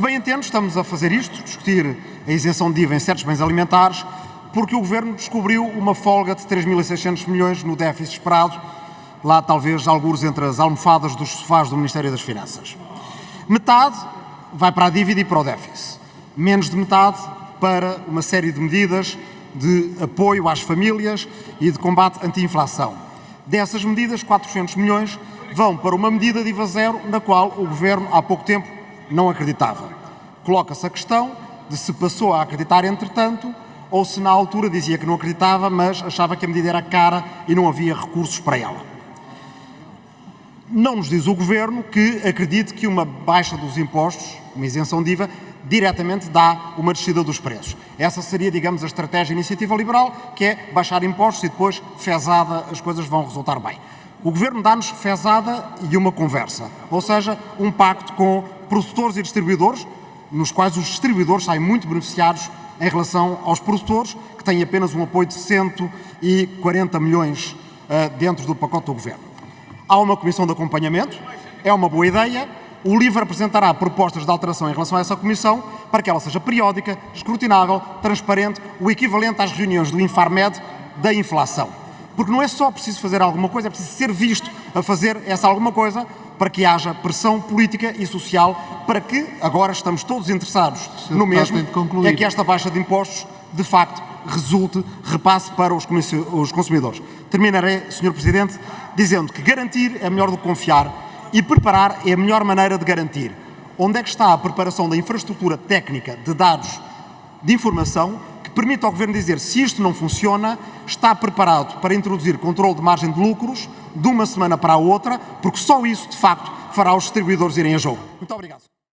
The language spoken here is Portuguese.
Se bem entendo, estamos a fazer isto, discutir a isenção de IVA em certos bens alimentares, porque o Governo descobriu uma folga de 3.600 milhões no déficit esperado, lá talvez alguns entre as almofadas dos sofás do Ministério das Finanças. Metade vai para a dívida e para o déficit. Menos de metade para uma série de medidas de apoio às famílias e de combate anti-inflação. Dessas medidas, 400 milhões vão para uma medida de IVA zero na qual o Governo há pouco tempo não acreditava. Coloca-se a questão de se passou a acreditar entretanto ou se na altura dizia que não acreditava, mas achava que a medida era cara e não havia recursos para ela. Não nos diz o Governo que acredite que uma baixa dos impostos, uma isenção de IVA, diretamente dá uma descida dos preços. Essa seria, digamos, a estratégia iniciativa liberal, que é baixar impostos e depois, fezada, as coisas vão resultar bem. O Governo dá-nos fezada e uma conversa, ou seja, um pacto com produtores e distribuidores, nos quais os distribuidores saem muito beneficiados em relação aos produtores, que têm apenas um apoio de 140 milhões uh, dentro do pacote do Governo. Há uma comissão de acompanhamento, é uma boa ideia, o LIVRE apresentará propostas de alteração em relação a essa comissão para que ela seja periódica, escrutinável, transparente, o equivalente às reuniões do Infarmed da inflação. Porque não é só preciso fazer alguma coisa, é preciso ser visto a fazer essa alguma coisa para que haja pressão política e social para que, agora estamos todos interessados no mesmo, é que esta baixa de impostos, de facto, resulte, repasse para os consumidores. Terminarei, Sr. Presidente, dizendo que garantir é melhor do que confiar e preparar é a melhor maneira de garantir. Onde é que está a preparação da infraestrutura técnica de dados de informação que permite ao Governo dizer se isto não funciona, está preparado para introduzir controle de margem de lucros de uma semana para a outra, porque só isso, de facto, fará os distribuidores irem a jogo. Muito obrigado.